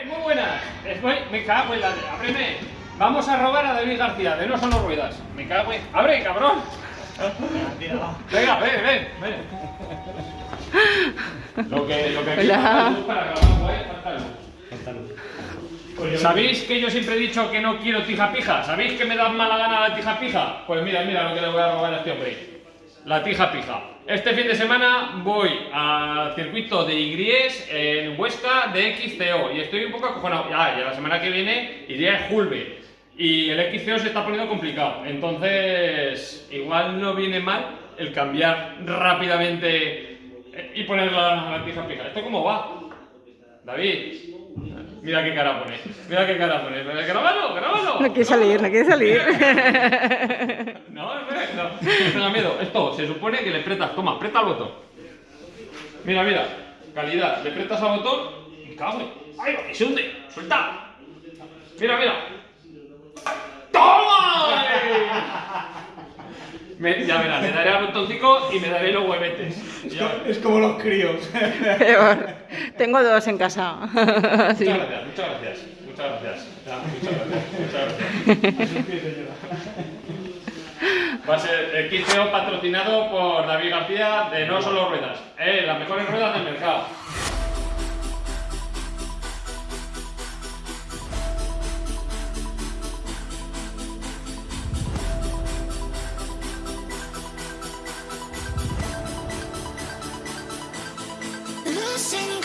¡Eh, muy buenas! Estoy... Me cago en la de... ¡Ábreme! Vamos a robar a David García, de No Son los Ruedas. Me cago en... ¡Abre, cabrón! Venga, ven, ven, ven. Lo que, lo que aquí Hola. falta luz para grabar, ¿eh? Falta luz. ¿Sabéis que yo siempre he dicho que no quiero tija pija? ¿Sabéis que me da mala gana la tija pija? Pues mira, mira lo que le voy a robar a este hombre. La tija pija. Este fin de semana voy al circuito de Igries en Huesca de XCO y estoy un poco acojonado. Ya, y la semana que viene iré a Julve. Y el XCO se está poniendo complicado. Entonces, igual no viene mal el cambiar rápidamente y poner la, la tija pija. ¿Esto cómo va? David, mira qué cara pone. Mira qué cara pone. ¡Grábalo, grábalo! No quiere salir, no quiere salir. No, no, no, no tenga miedo. Esto se supone que le apretas. Toma, aprieta el botón. Mira, mira. Calidad. Le apretas al botón y cago. ¡Ay, que se hunde! ¡Suelta! Mira, mira. ¡Toma! Me- ya verás, le daré al botoncito y me daré los huevetes. Es como los críos. Peor. Tengo dos en casa. Sí. Muchas gracias, muchas gracias. Muchas gracias. Ya, muchas gracias. Muchas gracias. Va a ser el 15 patrocinado por David García de No Solo Ruedas. Eh, las mejores ruedas del mercado. sing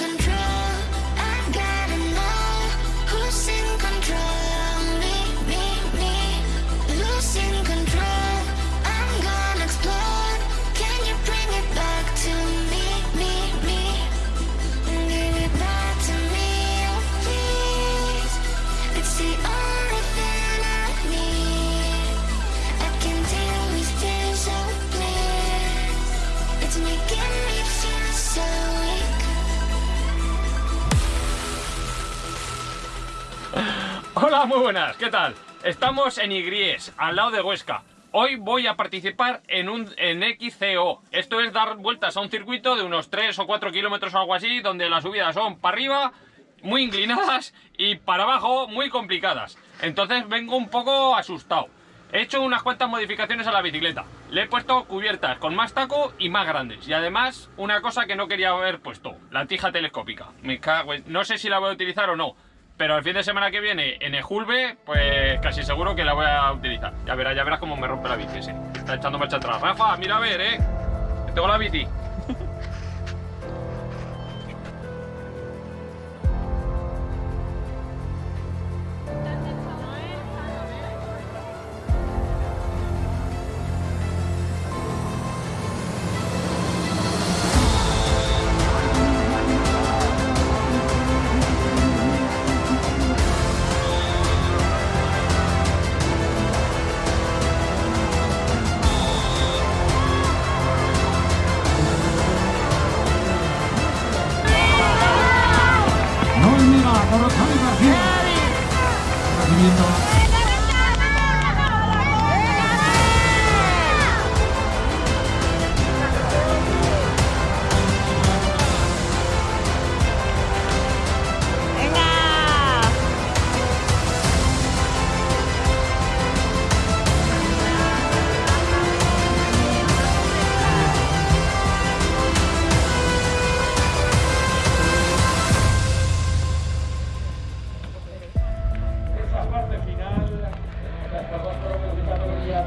Hola, muy buenas, ¿qué tal? Estamos en Igries, al lado de Huesca. Hoy voy a participar en un en XCO. Esto es dar vueltas a un circuito de unos 3 o 4 kilómetros o algo así, donde las subidas son para arriba, muy inclinadas, y para abajo, muy complicadas. Entonces vengo un poco asustado. He hecho unas cuantas modificaciones a la bicicleta. Le he puesto cubiertas con más taco y más grandes. Y además, una cosa que no quería haber puesto, la tija telescópica. No sé si la voy a utilizar o no. Pero el fin de semana que viene en Ejulbe, pues casi seguro que la voy a utilizar. Ya verás, ya verás cómo me rompe la bici ese. Está echando marcha atrás. Rafa, mira a ver, eh. Tengo la bici.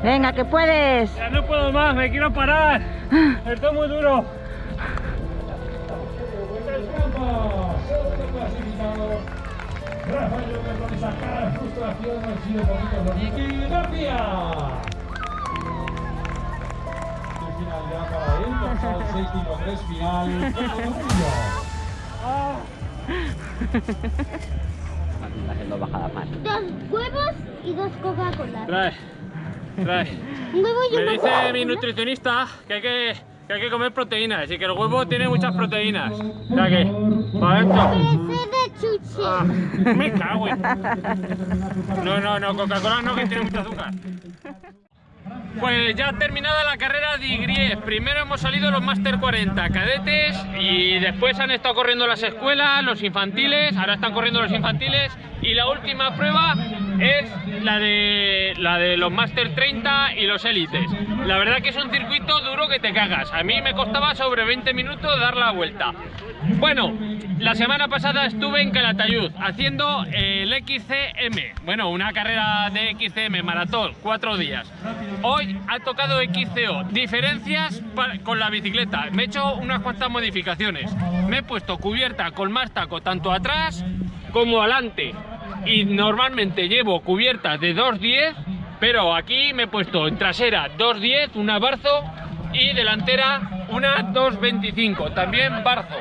Venga, que puedes. Ya no puedo más, me quiero parar. Esto es muy duro. Rafael López con esa cara de frustración han sido. El final ya para él, dorsal 653 final. Cuerpo Murillo. Dos huevos y dos Coca-Cola. Trae, Me dice mi nutricionista que hay que, que hay que comer proteínas y que el huevo tiene muchas proteínas. O sea que, para adentro. Ah, me cago en. No, no, no, Coca-Cola no, que tiene mucho azúcar. pues ya ha terminado la carrera de Igries. Primero hemos salido los Master 40 cadetes y después han estado corriendo las escuelas, los infantiles, ahora están corriendo los infantiles y la última prueba es la de, la de los Master 30 y los élites. La verdad que es un circuito duro que te cagas. A mí me costaba sobre 20 minutos dar la vuelta. Bueno, la semana pasada estuve en Calatayud haciendo el XCM, bueno, una carrera de XCM, maratón, cuatro días. Hoy ha tocado XCO, diferencias con la bicicleta. Me he hecho unas cuantas modificaciones. Me he puesto cubierta con más taco tanto atrás como adelante. Y normalmente llevo cubiertas de 2.10, pero aquí me he puesto en trasera 2.10, una Barzo, y delantera una 2.25, también Barzo.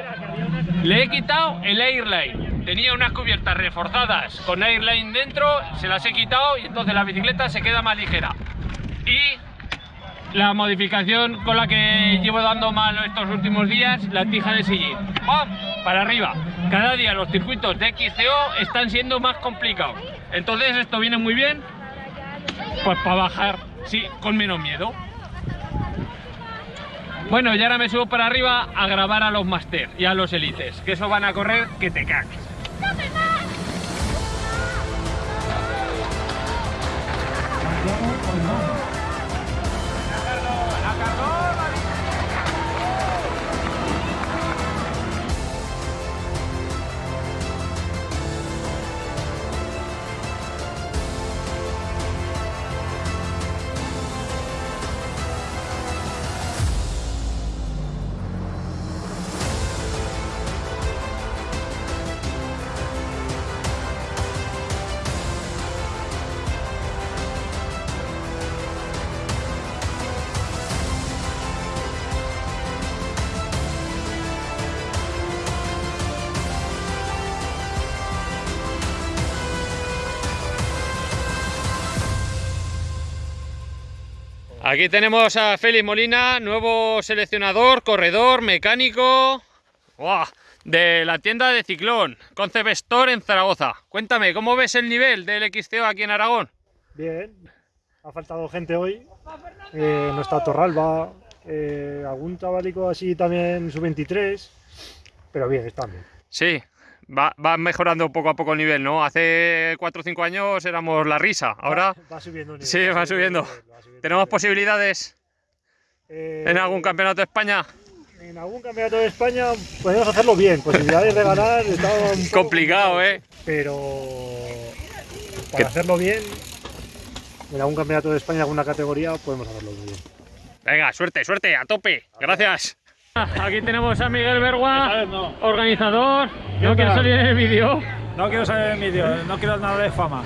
Le he quitado el Airline. Tenía unas cubiertas reforzadas con Airline dentro, se las he quitado y entonces la bicicleta se queda más ligera. Y la modificación con la que llevo dando mal estos últimos días, la tija de sillín. ¡Pam! Para arriba. Cada día los circuitos de XCO están siendo más complicados. Entonces esto viene muy bien, pues para bajar, sí, con menos miedo. Bueno, y ahora me subo para arriba a grabar a los Master y a los Elites, que eso van a correr que te cagues. Aquí tenemos a Félix Molina, nuevo seleccionador, corredor, mecánico de la tienda de Ciclón, Concept Store en Zaragoza. Cuéntame, ¿cómo ves el nivel del XCO aquí en Aragón? Bien, ha faltado gente hoy. Eh, no está Torralba, eh, algún chavalico así también sub-23, pero bien, están bien. Sí, va, va mejorando poco a poco el nivel, ¿no? Hace 4 o 5 años éramos la risa, ahora va, va subiendo. nivel, sí, va subiendo. tenemos posibilidades Eh, en algún campeonato de España. En algún campeonato de España podemos hacerlo bien, posibilidades de ganar está un poco Complicado, ¿eh? Pero para hacerlo bien, en algún campeonato de España, alguna categoría, podemos hacerlo muy bien. Venga, suerte, suerte, a tope. Gracias. Aquí tenemos a Miguel Bergua, organizador. No quiero salir en el vídeo. No quiero salir en vídeo, no quiero nada de fama.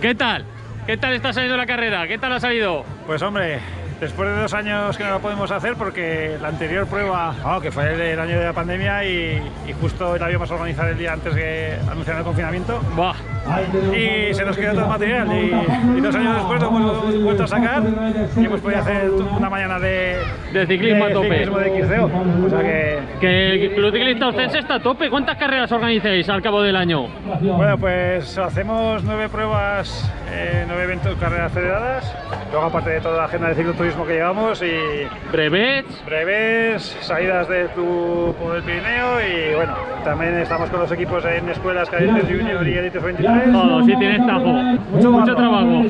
¿Qué tal? ¿Qué tal está saliendo la carrera? ¿Qué tal ha salido? Pues hombre, después de dos años que no lo podemos hacer porque la anterior prueba, que fue el, el año de la pandemia y, y justo la íbamos a organizar el día antes de anunciar el confinamiento Buah, y se nos quedó todo el material y, y dos años después lo hemos vuelto a sacar y hemos podido hacer una mañana de, de ciclismo a de tope. ciclismo de XCO. O sea que, Que el Club Ciclista Ostense está a tope. ¿Cuántas carreras organizáis al cabo del año? bueno, pues hacemos nueve pruebas, eh, nueve eventos, carreras federadas, luego aparte de toda la agenda de cicloturismo que llevamos y Brevets. breves, salidas de tu, por el Pirineo y bueno, también estamos con los equipos en escuelas, cadetes junior y élites 23. Todo, sí tienes tajo. Mucho, mucho trabajo.